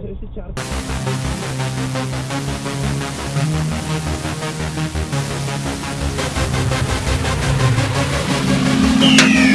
secara Yeah.